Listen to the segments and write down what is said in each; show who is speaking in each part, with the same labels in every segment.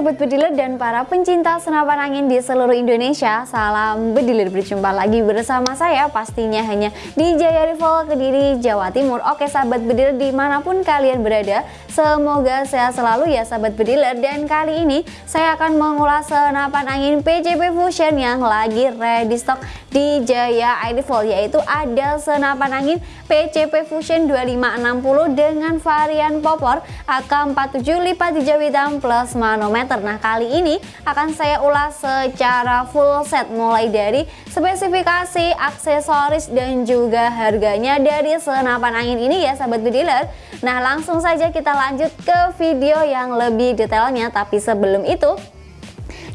Speaker 1: Sobat Bediler dan para pencinta senapan angin di seluruh Indonesia Salam Bediler berjumpa lagi bersama saya pastinya hanya di Jaya Rival Kediri, Jawa Timur. Oke Sahabat Bediler di mana pun kalian berada Semoga sehat selalu ya Sahabat Bediler Dan kali ini saya akan mengulas senapan angin PCP Fusion yang lagi ready stock di Jaya Rifle Yaitu ada senapan angin PCP Fusion 2560 dengan varian popor AK-47 lipat hijau hitam plus manometer Nah kali ini akan saya ulas secara full set mulai dari spesifikasi, aksesoris dan juga harganya dari senapan angin ini ya sahabat bediler Nah langsung saja kita lanjut ke video yang lebih detailnya. Tapi sebelum itu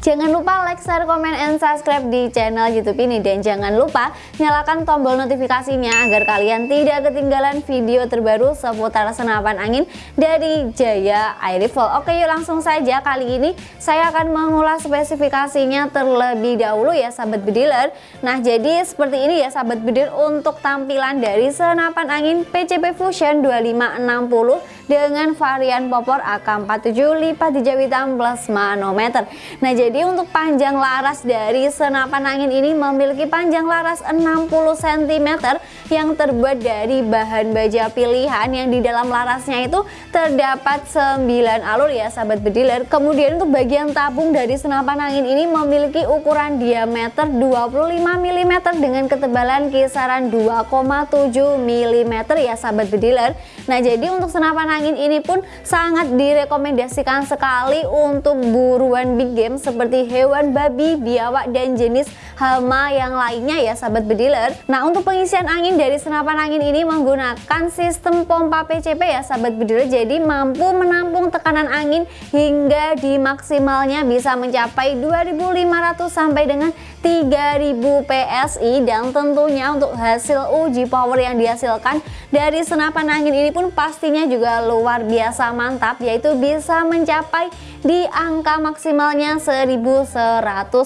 Speaker 1: Jangan lupa like, share, komen, and subscribe di channel YouTube ini dan jangan lupa nyalakan tombol notifikasinya agar kalian tidak ketinggalan video terbaru seputar senapan angin dari Jaya Air Rifle. Oke yuk langsung saja kali ini saya akan mengulas spesifikasinya terlebih dahulu ya sahabat bediler. Nah jadi seperti ini ya sahabat bediler untuk tampilan dari senapan angin PCP Fusion 2560 dengan varian popor AK47 lipat hijau hitam plus manometer. Nah jadi jadi untuk panjang laras dari senapan angin ini memiliki panjang laras 60 cm yang terbuat dari bahan baja pilihan yang di dalam larasnya itu terdapat 9 alur ya sahabat bediler. Kemudian untuk bagian tabung dari senapan angin ini memiliki ukuran diameter 25 mm dengan ketebalan kisaran 2,7 mm ya sahabat bediler. Nah jadi untuk senapan angin ini pun sangat direkomendasikan sekali untuk buruan big game seperti hewan babi, biawak, dan jenis hama yang lainnya ya sahabat bediler. Nah untuk pengisian angin dari senapan angin ini menggunakan sistem pompa PCP ya sahabat bediler. Jadi mampu menampung tekanan angin hingga di maksimalnya bisa mencapai 2500 sampai dengan 3000 PSI dan tentunya untuk hasil uji power yang dihasilkan dari senapan angin ini pun pastinya juga luar biasa mantap yaitu bisa mencapai di angka maksimalnya 1100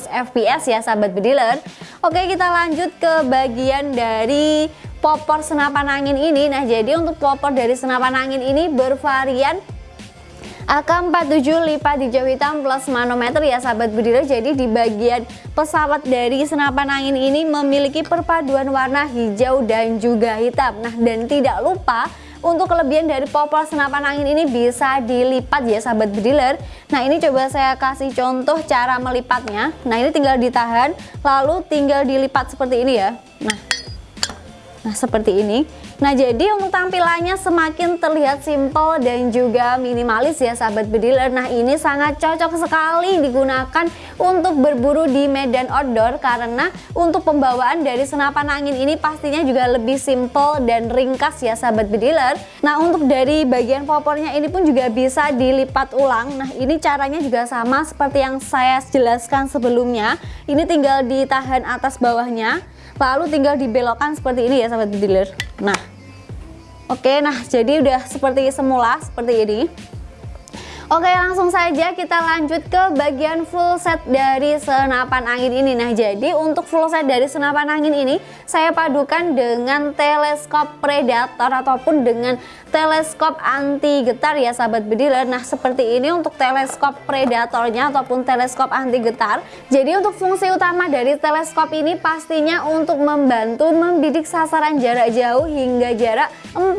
Speaker 1: fps ya sahabat bediler. Oke kita lanjut ke bagian dari popor senapan angin ini. Nah jadi untuk popor dari senapan angin ini bervarian AK-47 lipat hijau hitam plus manometer ya sahabat bediler. Jadi di bagian pesawat dari senapan angin ini memiliki perpaduan warna hijau dan juga hitam. Nah dan tidak lupa untuk kelebihan dari popor senapan angin ini bisa dilipat ya sahabat bediler. Nah ini coba saya kasih contoh cara melipatnya. Nah ini tinggal ditahan lalu tinggal dilipat seperti ini ya. Nah, nah seperti ini. Nah jadi untuk tampilannya semakin terlihat simple dan juga minimalis ya sahabat bediler Nah ini sangat cocok sekali digunakan untuk berburu di medan outdoor Karena untuk pembawaan dari senapan angin ini pastinya juga lebih simple dan ringkas ya sahabat bediler Nah untuk dari bagian popornya ini pun juga bisa dilipat ulang. Nah ini caranya juga sama seperti yang saya jelaskan sebelumnya. Ini tinggal ditahan atas bawahnya lalu tinggal dibelokkan seperti ini ya sahabat bediler nah Oke, nah jadi udah seperti semula, seperti ini. Oke langsung saja kita lanjut ke bagian full set dari senapan angin ini. Nah jadi untuk full set dari senapan angin ini saya padukan dengan teleskop predator ataupun dengan teleskop anti getar ya sahabat bediler. Nah seperti ini untuk teleskop predatornya ataupun teleskop anti getar Jadi untuk fungsi utama dari teleskop ini pastinya untuk membantu membidik sasaran jarak jauh hingga jarak 40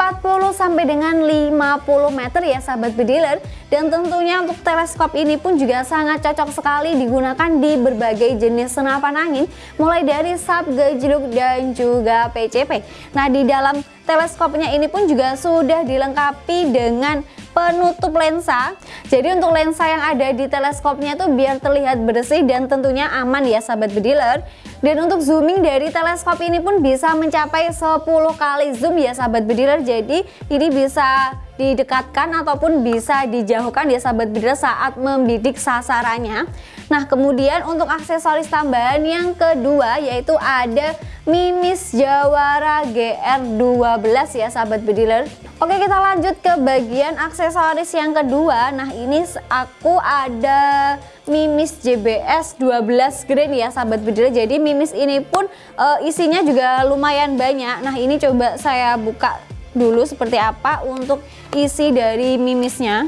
Speaker 1: sampai dengan 50 meter ya sahabat bediler Dan tentunya untuk teleskop ini pun juga sangat cocok sekali digunakan di berbagai jenis senapan angin mulai dari sub, gejluk dan juga PCP. Nah di dalam teleskopnya ini pun juga sudah dilengkapi dengan penutup lensa. Jadi untuk lensa yang ada di teleskopnya tuh biar terlihat bersih dan tentunya aman ya sahabat bediler. Dan untuk zooming dari teleskop ini pun bisa mencapai 10 kali zoom ya sahabat bediler. Jadi ini bisa didekatkan ataupun bisa dijauhkan ya sahabat bediler saat membidik sasarannya. Nah kemudian untuk aksesoris tambahan yang kedua yaitu ada Mimis Jawara GR12 ya sahabat bediler. Oke kita lanjut ke bagian aksesoris yang kedua. Nah ini aku ada Mimis JBS 12 grain ya sahabat bediler. Jadi Mimis ini pun e, isinya juga lumayan banyak. Nah ini coba saya buka dulu seperti apa untuk isi dari mimisnya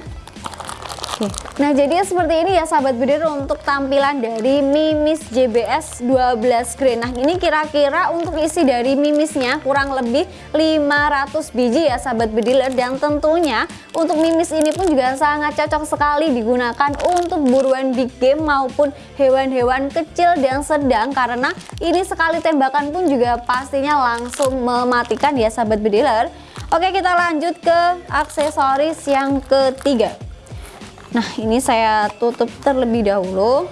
Speaker 1: Oke. Nah, jadi seperti ini ya sahabat bediler untuk tampilan dari Mimis JBS 12 Green. Nah, ini kira-kira untuk isi dari Mimisnya kurang lebih 500 biji ya sahabat bediler dan tentunya untuk Mimis ini pun juga sangat cocok sekali digunakan untuk buruan big game maupun hewan-hewan kecil dan sedang karena ini sekali tembakan pun juga pastinya langsung mematikan ya sahabat bediler. Oke, kita lanjut ke aksesoris yang ketiga. Nah ini saya tutup terlebih dahulu.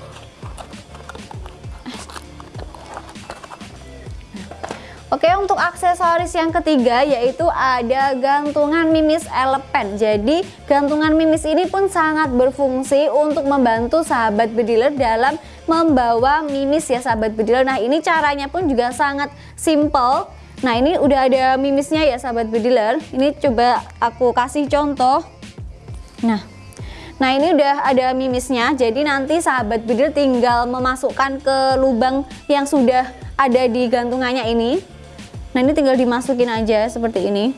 Speaker 1: Oke untuk aksesoris yang ketiga yaitu ada gantungan mimis elepen. Jadi gantungan mimis ini pun sangat berfungsi untuk membantu sahabat bediler dalam membawa mimis ya sahabat bediler Nah ini caranya pun juga sangat simple Nah ini udah ada mimisnya ya sahabat bediler Ini coba aku kasih contoh. Nah Nah ini udah ada mimisnya. Jadi nanti sahabat bidir tinggal memasukkan ke lubang yang sudah ada di gantungannya ini. Nah ini tinggal dimasukin aja seperti ini.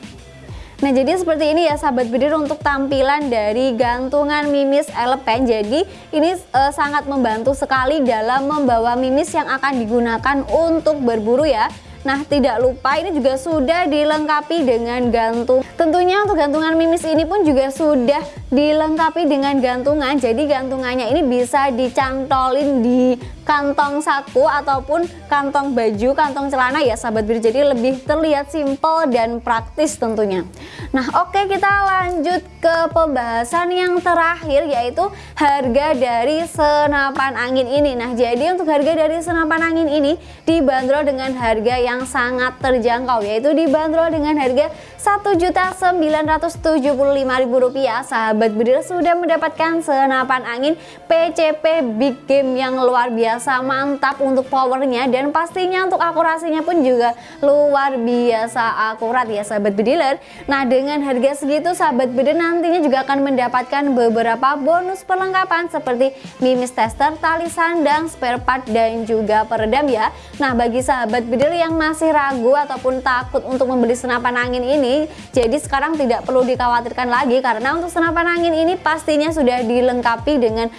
Speaker 1: Nah jadi seperti ini ya sahabat bidir untuk tampilan dari gantungan mimis elepen. Jadi ini e, sangat membantu sekali dalam membawa mimis yang akan digunakan untuk berburu ya Nah tidak lupa ini juga sudah dilengkapi dengan gantung. Tentunya untuk gantungan mimis ini pun juga sudah dilengkapi dengan gantungan. Jadi gantungannya ini bisa dicantolin di kantong saku ataupun kantong baju, kantong celana ya sahabat bir jadi lebih terlihat simple dan praktis tentunya. Nah oke kita lanjut ke pembahasan yang terakhir yaitu harga dari senapan angin ini. Nah jadi untuk harga dari senapan angin ini dibanderol dengan harga yang sangat terjangkau yaitu dibanderol dengan harga Rp1.975.000 sahabat bedir sudah mendapatkan senapan angin PCP Big Game yang luar biasa biasa mantap untuk powernya dan pastinya untuk akurasinya pun juga luar biasa akurat ya sahabat bediler nah dengan harga segitu sahabat bediler nantinya juga akan mendapatkan beberapa bonus perlengkapan seperti mimis tester, tali sandang, spare part dan juga peredam ya. Nah bagi sahabat bediler yang masih ragu ataupun takut untuk membeli senapan angin ini jadi sekarang tidak perlu dikhawatirkan lagi karena untuk senapan angin ini pastinya sudah dilengkapi dengan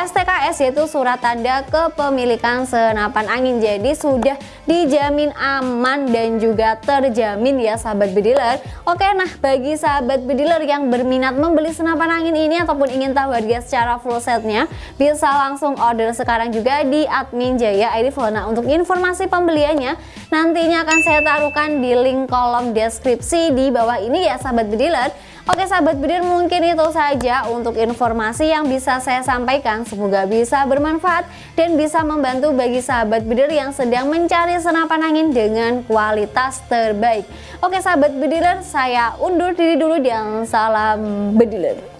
Speaker 1: STKS yaitu surat tanda kepemilikan senapan angin. Jadi sudah dijamin aman dan juga terjamin ya sahabat bediler. Oke nah bagi sahabat bediler yang berminat membeli senapan angin ini ataupun ingin tahu harga secara full setnya bisa langsung order sekarang juga di admin Jaya ID Nah untuk informasi pembeliannya nantinya akan saya taruhkan di link kolom deskripsi di bawah ini ya sahabat bediler Oke sahabat bedir mungkin itu saja untuk informasi yang bisa saya sampaikan. Semoga bisa bermanfaat dan bisa membantu bagi sahabat bedir yang sedang mencari senapan angin dengan kualitas terbaik. Oke sahabat bediler saya undur diri dulu dan salam bediler